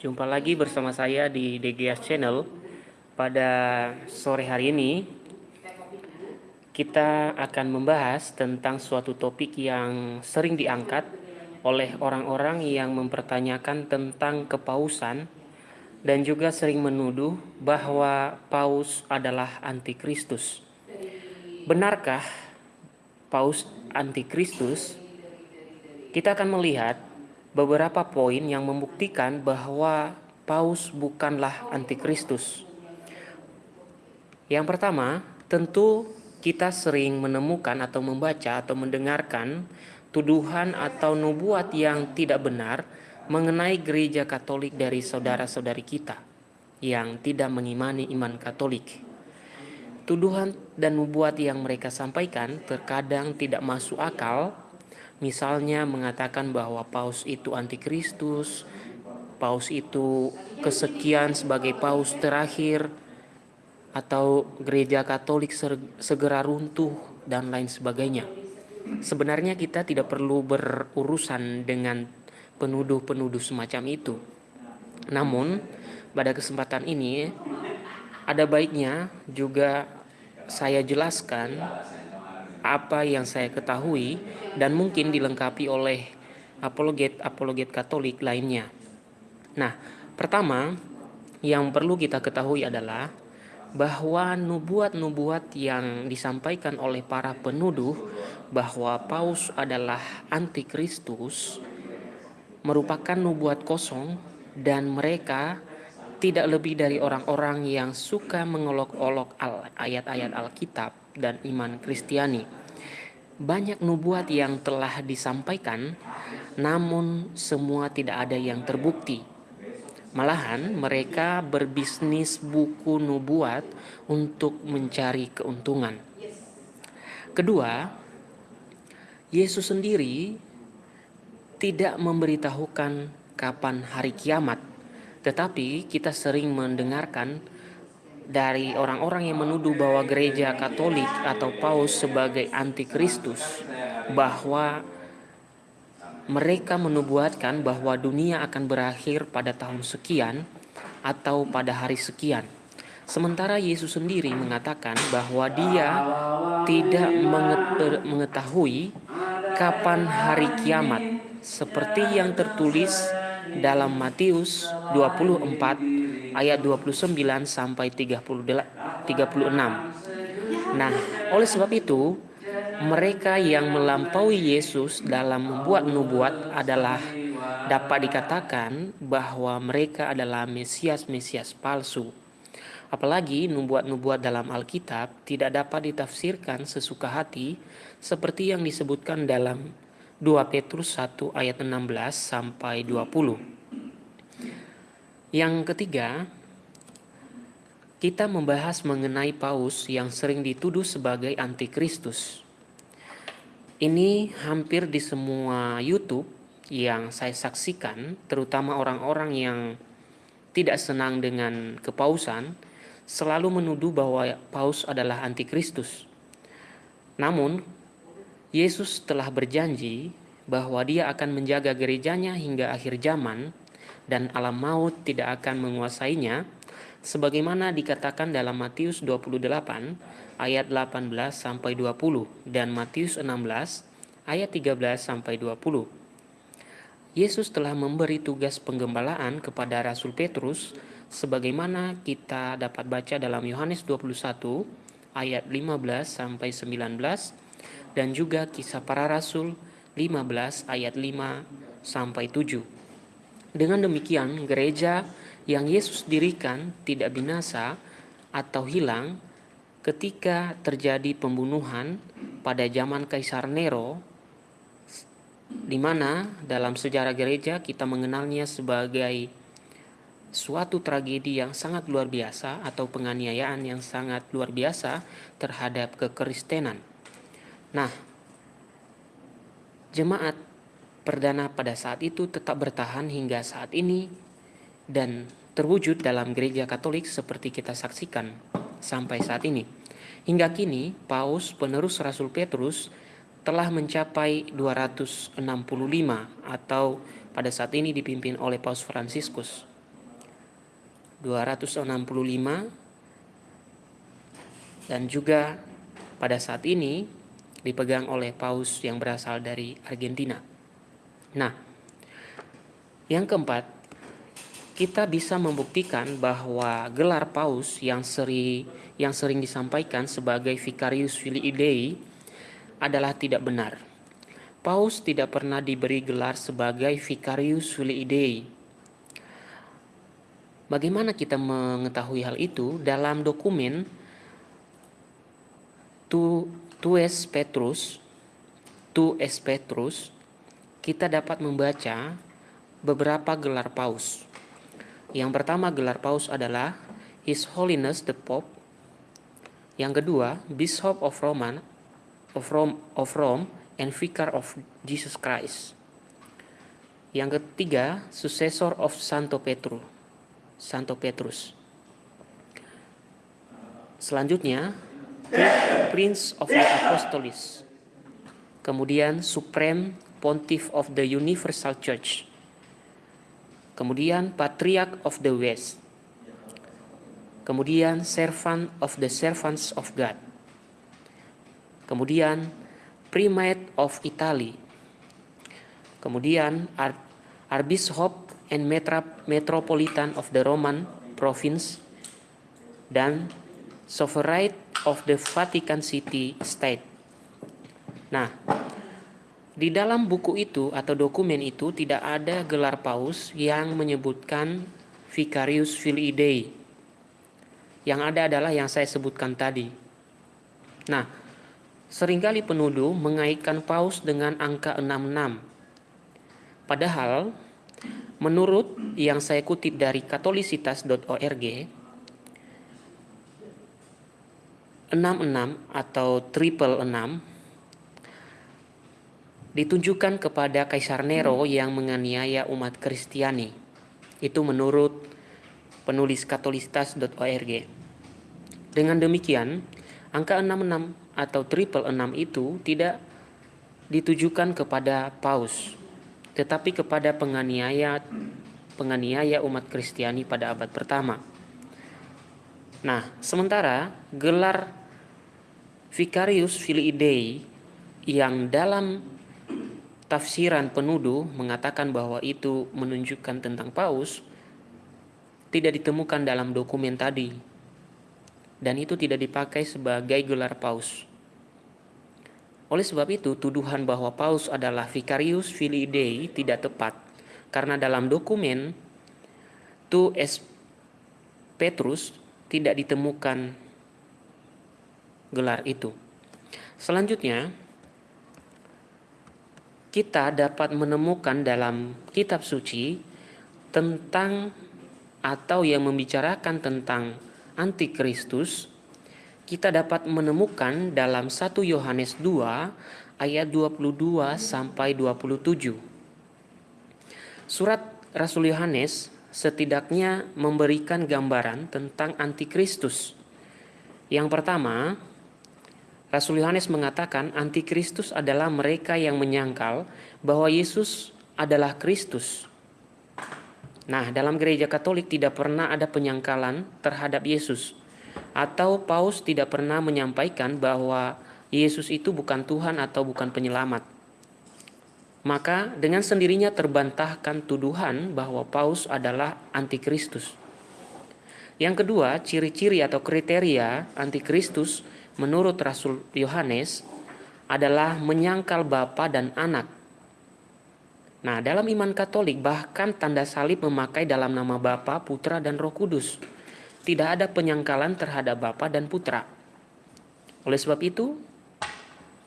Jumpa lagi bersama saya di DGS Channel. Pada sore hari ini, kita akan membahas tentang suatu topik yang sering diangkat oleh orang-orang yang mempertanyakan tentang kepausan dan juga sering menuduh bahwa paus adalah antikristus. Benarkah paus antikristus? Kita akan melihat beberapa poin yang membuktikan bahwa paus bukanlah antikristus. Yang pertama, tentu kita sering menemukan atau membaca atau mendengarkan tuduhan atau nubuat yang tidak benar mengenai gereja Katolik dari saudara-saudari kita yang tidak mengimani iman Katolik. Tuduhan dan nubuat yang mereka sampaikan terkadang tidak masuk akal, misalnya mengatakan bahwa paus itu antikristus, paus itu kesekian sebagai paus terakhir, atau gereja Katolik segera runtuh dan lain sebagainya. Sebenarnya kita tidak perlu berurusan dengan penuduh-penuduh semacam itu. Namun, pada kesempatan ini ada baiknya juga saya jelaskan apa yang saya ketahui dan mungkin dilengkapi oleh apologet-apologet Katolik lainnya. Nah, pertama yang perlu kita ketahui adalah bahwa nubuat-nubuat yang disampaikan oleh para penuduh bahwa Paus adalah antikristus merupakan nubuat kosong dan mereka tidak lebih dari orang-orang yang suka mengolok-olok ayat-ayat Alkitab dan iman Kristiani. Banyak nubuat yang telah disampaikan, namun semua tidak ada yang terbukti Malahan mereka berbisnis buku nubuat untuk mencari keuntungan. Kedua, Yesus sendiri tidak memberitahukan kapan hari kiamat, tetapi kita sering mendengarkan dari orang-orang yang menuduh bahwa gereja Katolik atau Paus sebagai antikristus bahwa mereka menubuatkan bahwa dunia akan berakhir pada tahun sekian atau pada hari sekian. Sementara Yesus sendiri mengatakan bahwa dia tidak mengetahui kapan hari kiamat seperti yang tertulis dalam Matius 24 ayat 29 sampai 36. Nah, oleh sebab itu mereka yang melampaui Yesus dalam membuat nubuat adalah dapat dikatakan bahwa mereka adalah Mesias-Mesias palsu. Apalagi nubuat-nubuat dalam Alkitab tidak dapat ditafsirkan sesuka hati seperti yang disebutkan dalam 2 Petrus 1 ayat 16 sampai 20. Yang ketiga, kita membahas mengenai Paus yang sering dituduh sebagai antikristus. Ini hampir di semua YouTube yang saya saksikan, terutama orang-orang yang tidak senang dengan kepausan, selalu menuduh bahwa paus adalah antikristus. Namun, Yesus telah berjanji bahwa dia akan menjaga gerejanya hingga akhir zaman dan alam maut tidak akan menguasainya sebagaimana dikatakan dalam Matius 28 ayat 18 sampai 20 dan Matius 16 ayat 13 sampai 20. Yesus telah memberi tugas penggembalaan kepada Rasul Petrus sebagaimana kita dapat baca dalam Yohanes 21 ayat 15 sampai 19 dan juga kisah para rasul 15 ayat 5 sampai 7. Dengan demikian gereja yang Yesus dirikan tidak binasa atau hilang ketika terjadi pembunuhan pada zaman Kaisar Nero di mana dalam sejarah gereja kita mengenalnya sebagai suatu tragedi yang sangat luar biasa atau penganiayaan yang sangat luar biasa terhadap kekristenan. Nah, jemaat perdana pada saat itu tetap bertahan hingga saat ini dan terwujud dalam gereja Katolik seperti kita saksikan sampai saat ini. Hingga kini, Paus penerus Rasul Petrus telah mencapai 265 atau pada saat ini dipimpin oleh Paus Fransiskus. 265 dan juga pada saat ini dipegang oleh paus yang berasal dari Argentina. Nah, yang keempat, kita bisa membuktikan bahwa gelar paus yang sering yang sering disampaikan sebagai Vicarius Filii Dei adalah tidak benar. Paus tidak pernah diberi gelar sebagai Vicarius Filii Dei. Bagaimana kita mengetahui hal itu? Dalam dokumen Tues Petrus, Tues Petrus, kita dapat membaca beberapa gelar paus. Yang pertama gelar paus adalah His Holiness the Pope. Yang kedua, Bishop of Roman of Rome, of Rome and Vicar of Jesus Christ. Yang ketiga, successor of Santo Petru, Santo Petrus. Selanjutnya, Prince of the Apostles. Kemudian Supreme Pontiff of the Universal Church. Kemudian Patriarch of the West. Kemudian Servant of the Servants of God. Kemudian Primate of Italy. Kemudian Ar Archbishop and Metropolitan of the Roman Province dan Sovereign of the Vatican City State. Nah, di dalam buku itu atau dokumen itu tidak ada gelar paus yang menyebutkan Vicarius Filii Dei. Yang ada adalah yang saya sebutkan tadi. Nah, sering kali penuduh mengaitkan paus dengan angka 66. Padahal, menurut yang saya kutip dari katolisitas.org, 66 atau triple 6 ditunjukkan kepada Kaisar Nero yang menganiaya umat Kristiani. Itu menurut penulis katolitas.org. Dengan demikian, angka 66 atau triple 6 itu tidak ditujukan kepada paus, tetapi kepada penganiaya penganiaya umat Kristiani pada abad pertama. Nah, sementara gelar Vicarius Filii Dei yang dalam tafsiran penuduh mengatakan bahwa itu menunjukkan tentang paus tidak ditemukan dalam dokumen tadi dan itu tidak dipakai sebagai gelar paus. Oleh sebab itu, tuduhan bahwa paus adalah Vicarius Filii Dei tidak tepat karena dalam dokumen Tu es Petrus tidak ditemukan gelar itu. Selanjutnya, kita dapat menemukan dalam kitab suci tentang atau yang membicarakan tentang antikristus kita dapat menemukan dalam 1 Yohanes 2 ayat 22 sampai 27. Surat Rasul Yohanes setidaknya memberikan gambaran tentang antikristus. Yang pertama, Rasul Yohanes mengatakan antikristus adalah mereka yang menyangkal bahwa Yesus adalah Kristus. Nah, dalam gereja Katolik tidak pernah ada penyangkalan terhadap Yesus atau paus tidak pernah menyampaikan bahwa Yesus itu bukan Tuhan atau bukan penyelamat. Maka dengan sendirinya terbantahkan tuduhan bahwa paus adalah antikristus. Yang kedua, ciri-ciri atau kriteria antikristus menurut Rasul Yohanes adalah menyangkal Bapa dan Anak. Nah, dalam iman Katolik bahkan tanda salib memakai dalam nama Bapa, Putra, dan Roh Kudus. Tidak ada penyangkalan terhadap Bapa dan Putra. Oleh sebab itu,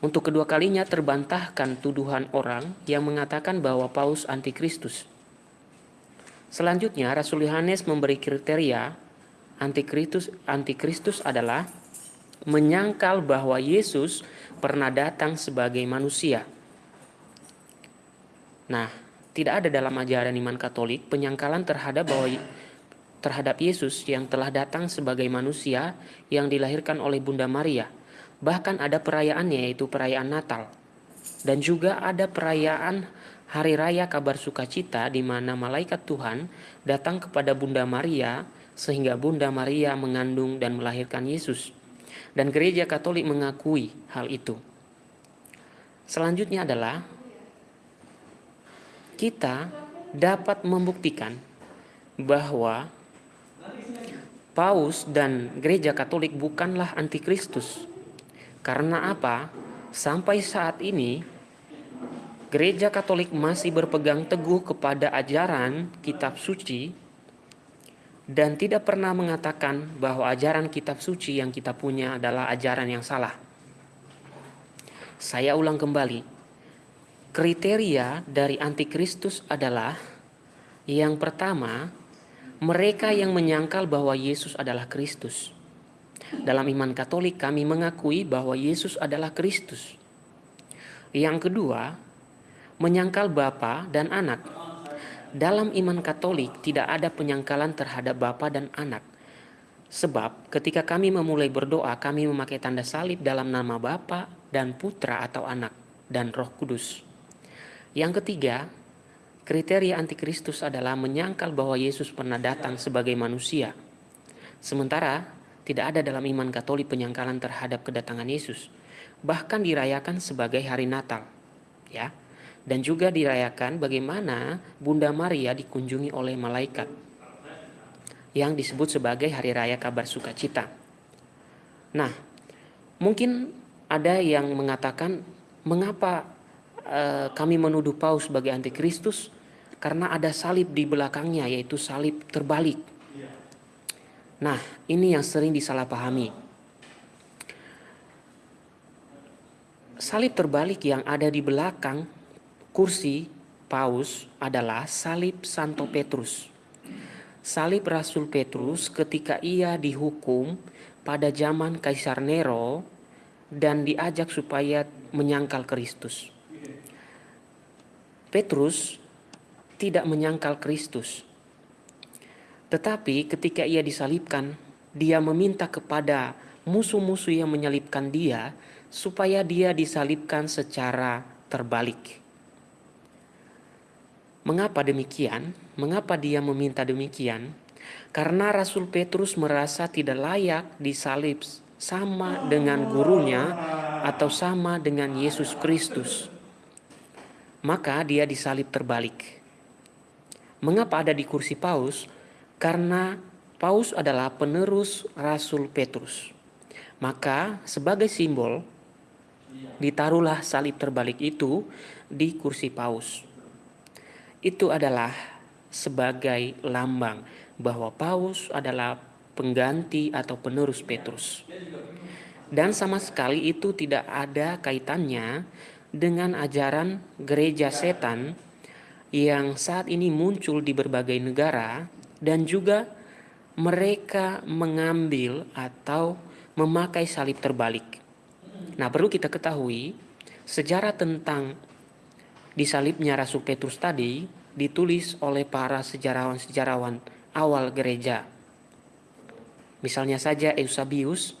untuk kedua kalinya terbantahkan tuduhan orang yang mengatakan bahwa Paus antikristus. Selanjutnya, Rasul Yohanes memberi kriteria antikristus antikristus adalah menyangkal bahwa Yesus pernah datang sebagai manusia. Nah, tidak ada dalam ajaran iman Katolik penyangkalan terhadap bahwa terhadap Yesus yang telah datang sebagai manusia yang dilahirkan oleh Bunda Maria. Bahkan ada perayaannya yaitu perayaan Natal. Dan juga ada perayaan Hari Raya Kabar Sukacita di mana malaikat Tuhan datang kepada Bunda Maria sehingga Bunda Maria mengandung dan melahirkan Yesus. Dan gereja Katolik mengakui hal itu. Selanjutnya adalah kita dapat membuktikan bahwa Paus dan gereja Katolik bukanlah antikristus. Karena apa? Sampai saat ini gereja Katolik masih berpegang teguh kepada ajaran kitab suci dan tidak pernah mengatakan bahwa ajaran kitab suci yang kita punya adalah ajaran yang salah. Saya ulang kembali, Kriteria dari antikristus adalah yang pertama, mereka yang menyangkal bahwa Yesus adalah Kristus. Dalam iman Katolik kami mengakui bahwa Yesus adalah Kristus. Yang kedua, menyangkal Bapa dan Anak. Dalam iman Katolik tidak ada penyangkalan terhadap Bapa dan Anak. Sebab ketika kami memulai berdoa, kami memakai tanda salib dalam nama Bapa dan Putra atau Anak dan Roh Kudus. Yang ketiga, kriteria antikristus adalah menyangkal bahwa Yesus pernah datang sebagai manusia. Sementara tidak ada dalam iman Katolik penyangkalan terhadap kedatangan Yesus, bahkan dirayakan sebagai hari Natal. Ya. Dan juga dirayakan bagaimana Bunda Maria dikunjungi oleh malaikat yang disebut sebagai hari raya kabar sukacita. Nah, mungkin ada yang mengatakan mengapa Eh, kami menuduh Paus sebagai antikristus karena ada salib di belakangnya yaitu salib terbalik. Nah, ini yang sering disalahpahami. Salib terbalik yang ada di belakang kursi Paus adalah salib Santo Petrus. Salib Rasul Petrus ketika ia dihukum pada zaman Kaisar Nero dan diajak supaya menyangkal Kristus. Petrus tidak menyangkal Kristus. Tetapi ketika ia disalibkan, dia meminta kepada musuh-musuh yang menyalibkan dia supaya dia disalibkan secara terbalik. Mengapa demikian? Mengapa dia meminta demikian? Karena Rasul Petrus merasa tidak layak disalib sama dengan gurunya atau sama dengan Yesus Kristus maka dia disalib terbalik. Mengapa ada di kursi Paus? Karena Paus adalah penerus Rasul Petrus. Maka sebagai simbol ditaruhlah salib terbalik itu di kursi Paus. Itu adalah sebagai lambang bahwa Paus adalah pengganti atau penerus Petrus. Dan sama sekali itu tidak ada kaitannya dengan ajaran gereja setan yang saat ini muncul di berbagai negara dan juga mereka mengambil atau memakai salib terbalik. Nah, perlu kita ketahui sejarah tentang disalibnya Rasul Petrus tadi ditulis oleh para sejarawan-sejarawan awal gereja. Misalnya saja Eusebius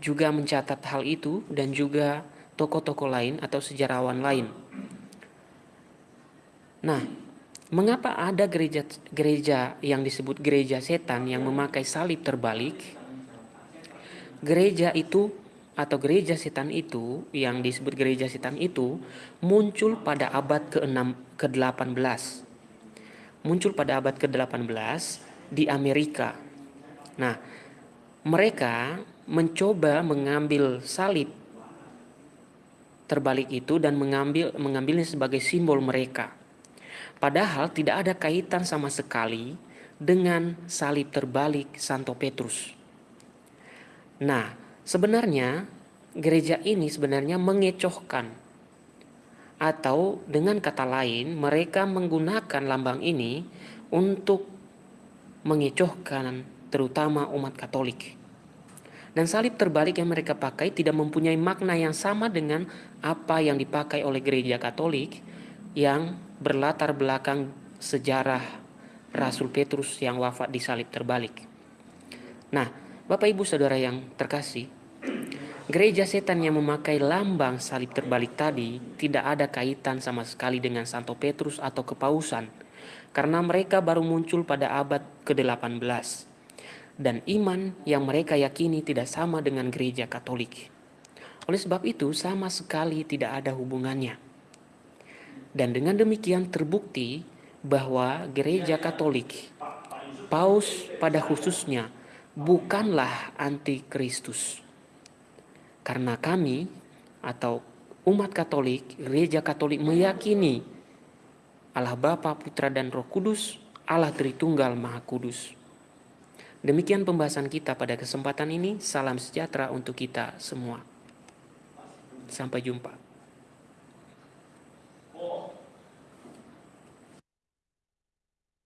juga mencatat hal itu dan juga tokoh-tokoh lain atau sejarawan lain. Nah, mengapa ada gereja gereja yang disebut gereja setan yang memakai salib terbalik? Gereja itu atau gereja setan itu yang disebut gereja setan itu muncul pada abad ke-6 ke-18. Muncul pada abad ke-18 di Amerika. Nah, mereka mencoba mengambil salib terbalik itu dan mengambil mengambilnya sebagai simbol mereka. Padahal tidak ada kaitan sama sekali dengan salib terbalik Santo Petrus. Nah, sebenarnya gereja ini sebenarnya mengecohkan atau dengan kata lain mereka menggunakan lambang ini untuk mengecohkan terutama umat Katolik. Dan salib terbalik yang mereka pakai tidak mempunyai makna yang sama dengan apa yang dipakai oleh gereja Katolik yang berlatar belakang sejarah Rasul Petrus yang wafat di salib terbalik. Nah, Bapak Ibu Saudara yang terkasih, gereja setan yang memakai lambang salib terbalik tadi tidak ada kaitan sama sekali dengan Santo Petrus atau kepausan karena mereka baru muncul pada abad ke-18 dan iman yang mereka yakini tidak sama dengan gereja Katolik. Oleh sebab itu, sama sekali tidak ada hubungannya. Dan dengan demikian terbukti bahwa gereja Katolik, Paus pada khususnya, bukanlah antikristus. Karena kami atau umat Katolik, gereja Katolik meyakini Allah Bapa, Putra dan Roh Kudus, Allah Tritunggal Maha Kudus. Demikian pembahasan kita pada kesempatan ini. Salam sejahtera untuk kita semua. Sampai jumpa.